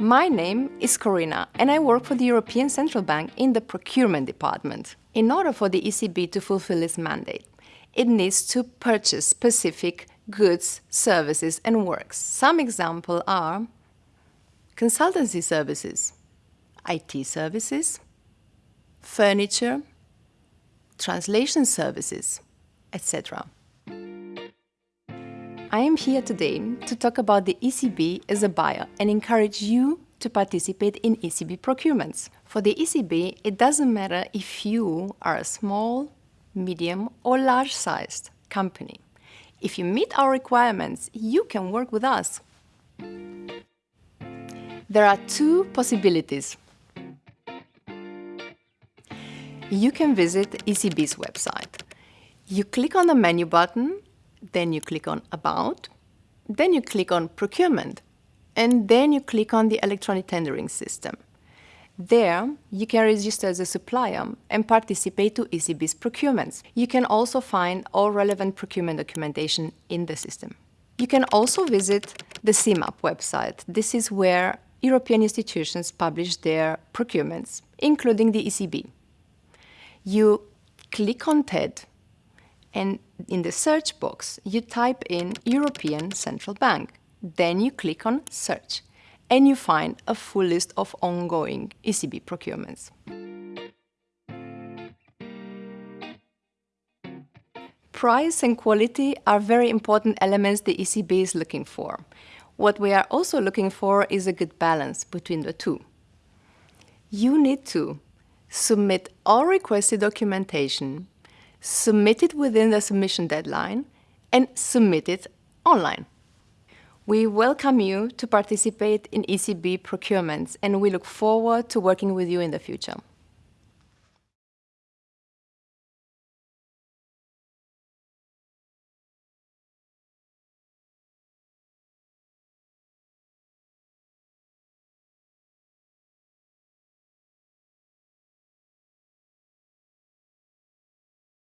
My name is Corina and I work for the European Central Bank in the procurement department. In order for the ECB to fulfill its mandate, it needs to purchase specific goods, services and works. Some examples are consultancy services, IT services, furniture, translation services, etc. I am here today to talk about the ECB as a buyer and encourage you to participate in ECB procurements. For the ECB, it doesn't matter if you are a small, medium or large-sized company. If you meet our requirements, you can work with us. There are two possibilities. You can visit ECB's website. You click on the menu button then you click on About, then you click on Procurement, and then you click on the electronic tendering system. There, you can register as a supplier and participate to ECB's procurements. You can also find all relevant procurement documentation in the system. You can also visit the SIMAP website. This is where European institutions publish their procurements, including the ECB. You click on TED and in the search box, you type in European Central Bank. Then you click on Search, and you find a full list of ongoing ECB procurements. Price and quality are very important elements the ECB is looking for. What we are also looking for is a good balance between the two. You need to submit all requested documentation submit it within the submission deadline, and submit it online. We welcome you to participate in ECB procurements and we look forward to working with you in the future.